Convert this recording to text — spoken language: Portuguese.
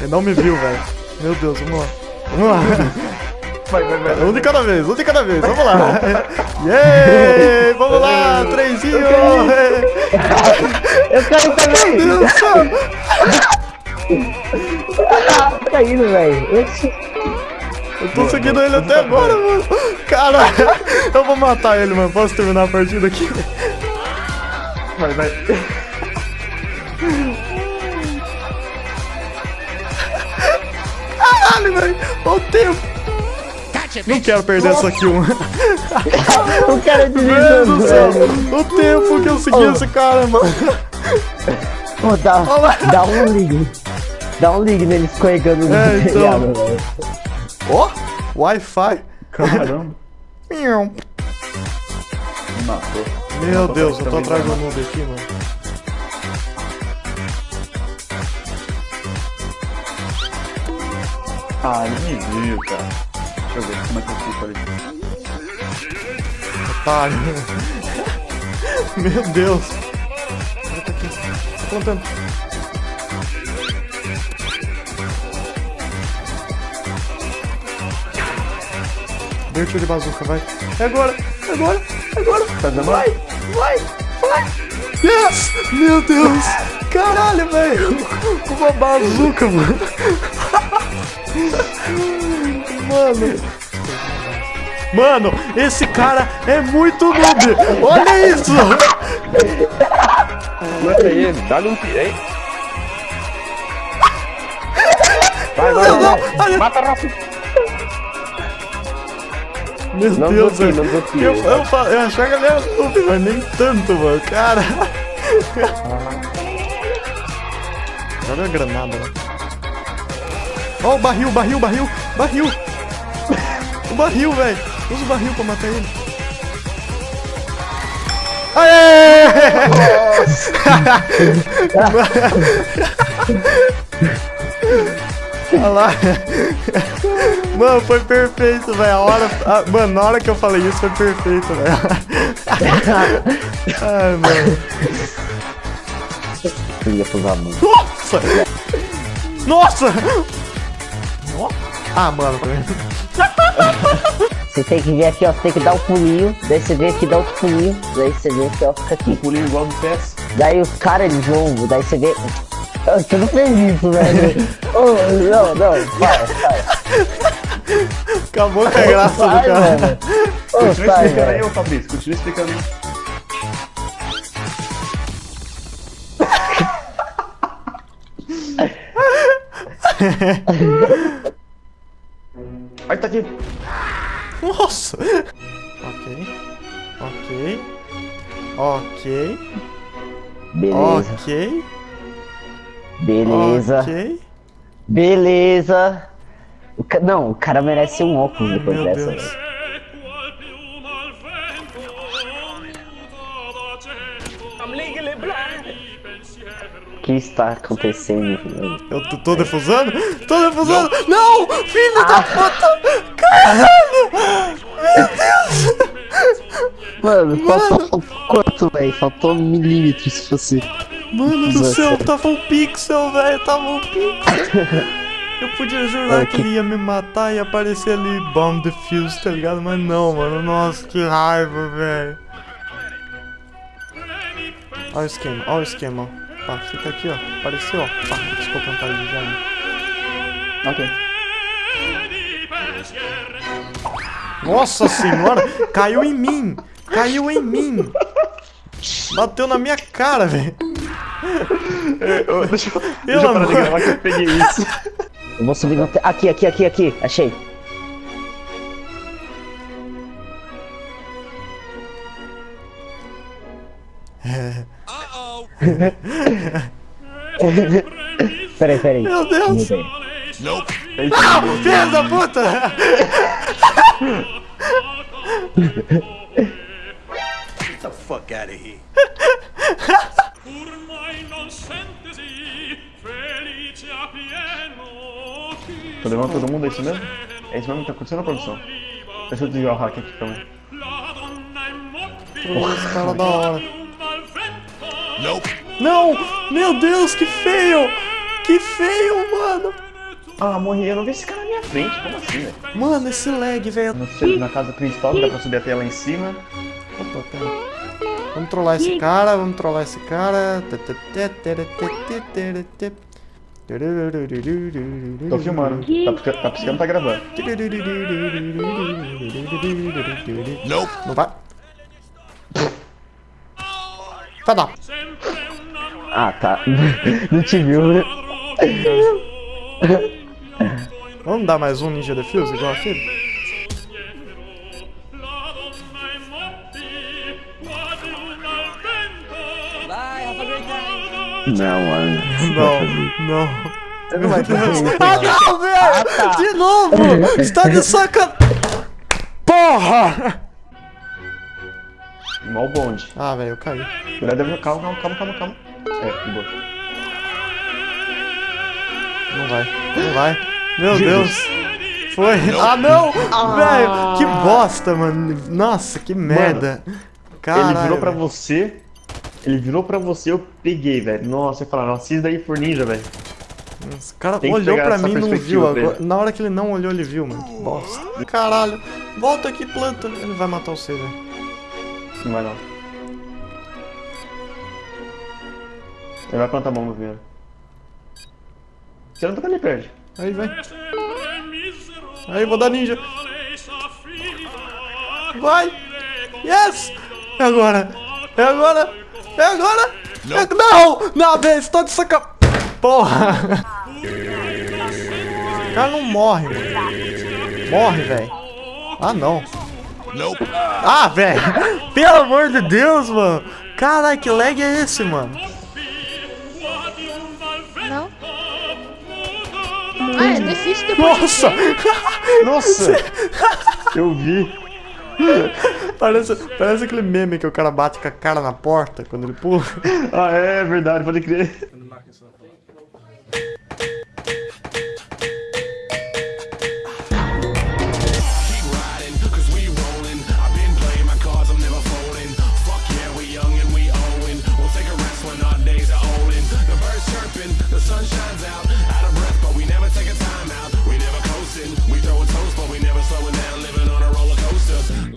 Ele não me viu, velho. Meu Deus, vamos lá. Vamos lá. Vai, vai, vai. Um de cada vez, um de cada vez, vamos lá. Yeee! Vamos lá, trenzinho! Eu quero também! Meu Deus do céu! Tá indo, velho. Eu tô seguindo ele até agora, mano. Cara, eu vou matar ele, mano. Posso terminar a partida aqui? Vai, vai. Caralho, velho. Olha o tempo. Não quero perder essa kill, mano. O cara Meu Deus do céu. O tempo que eu segui Oh. esse cara, mano. Pô, dá, dá um ligue. Dá um ligue nele escorregando no É, então. Ó, Wi-Fi. Caramba. Me matou. Meu Matou Deus, eu tô atrás do noob aqui, mano. Ah, ele me viu, cara. Deixa eu ver como é que eu fico ali. Otário. Meu Deus. Ele tá aqui. Tá plantando. Deu tiro de bazuca, vai. É agora, é agora, é agora. Tá? Vai, vai, vai. Yes! Meu Deus! Caralho, velho! Uma bazuca, mano. Mano. Mano, esse cara é muito noob! Olha isso! Mata ele, dá-lhe um tiro, hein? Vai, vai, vai. olha- Mata rápido. Meu Não Deus, desafio, velho. não desafio. Eu, eu, eu achava que ele era noob, mas nem tanto, mano. Cara. Olha a granada, né? Ó, o barril, barril, barril, barril. O barril, velho. Usa o barril pra matar ele. Aê! Olha lá. Mano, foi perfeito, velho. A hora. a- mano, na hora que eu falei isso foi perfeito, velho. Ai, mano. Filha. Nossa! Nossa! Ah, mano. Você tem que vir aqui, ó. Você tem que dar um pulinho. Daí você vem aqui, dá outro pulinho. Daí você vem aqui, ó. Fica aqui. Pulinho igual no PS. Daí os caras eles vão. Daí você vê. Ah, Você não fez isso, velho. oh, não, não. Vai, vai. Acabou com a graça do Vai, cara. Ô, Continua sai, explicando aí, ô Fabrício. Continua explicando aí. Aí tá aqui. Nossa! Ok. Ok. Ok. Beleza, Ok. beleza, Ok. beleza. O ca- Não, o cara merece um óculos depois Meu dessa. Deus. O que está acontecendo? Eu tô, tô defusando? Tô defusando! Não! Filho da puta! Caralho! Meu Deus! Mano, Mano. faltou quanto, velho? Faltou milímetros se fosse. Mano do céu, tava um pixel, velho, tava um pixel. Eu podia jurar Mano, que que- ele ia me matar e aparecer ali bomb defuse, tá ligado? Mas não, mano, nossa, que raiva, velho. Olha o esquema, olha o esquema, ó. Pá, fica aqui, ó. Apareceu, ó. Pá, desculpa cantar de já. Ok. Nossa senhora, caiu em mim! Caiu em mim! Bateu na minha cara, velho. Deixa eu, deixa eu parar de gravar que eu peguei isso. Eu vou subir no. te- Aqui, aqui, aqui, aqui. Achei. peraí, peraí. Meu Deus! Mudei. Ah, filho da puta! Get the fuck out of here. Tô levando todo mundo, é isso mesmo? É isso mesmo que tá acontecendo, produção? Deixa eu desligar o hack aqui também. Esse cara da hora. Não! Meu Deus, que feio! Que feio, mano! Ah, morri. Eu não vi esse cara na minha frente. Como assim, velho? Mano, esse lag, velho. Na casa principal, dá pra subir até lá em cima. Opa, pera. Vamos trollar esse cara, vamos trollar esse cara. Tô filmando. Tá piscando, tá, piscando, tá gravando. Não vai. Una Ah, tá. Não te viu, né? Vamos dar mais um Ninja Defuse igual aquele? Não, mano. Não, não. Não vai Ah, não, velho! De novo! Você tá de saca... Porra! O bonde. Ah, velho, eu caí. Calma, calma, calma, calma, calma. É, de boa. Não vai, não vai. Meu Deus. Foi. Ah, não! Velho, que bosta, mano. Nossa, que merda. Caralho. ele virou pra você. Ele virou pra você, eu peguei, velho. Nossa, eu nossa, se isso daí for ninja, velho. Esse cara Tem olhou pra mim e não viu. Agora, na hora que ele não olhou, ele viu, mano. Que bosta. Caralho. Volta aqui, planta. Ele vai matar você, velho. Não vai não. Ele vai plantar a mão no vinho. Você não tá ali perto. Aí, vai. Aí, vou dar ninja. Vai. Yes! É agora. É agora. É agora. É... Não! Não, velho. Você tá de saca... Porra. O cara não morre, mano. Morre, velho. Ah, não. Ah, velho. Pelo amor de Deus, mano. Caralho, que lag é esse, mano? Não? Ah, é difícil depois de Nossa! ver. Nossa! eu vi. parece, parece aquele meme que o cara bate com a cara na porta quando ele pula. Ah, é verdade, pode crer.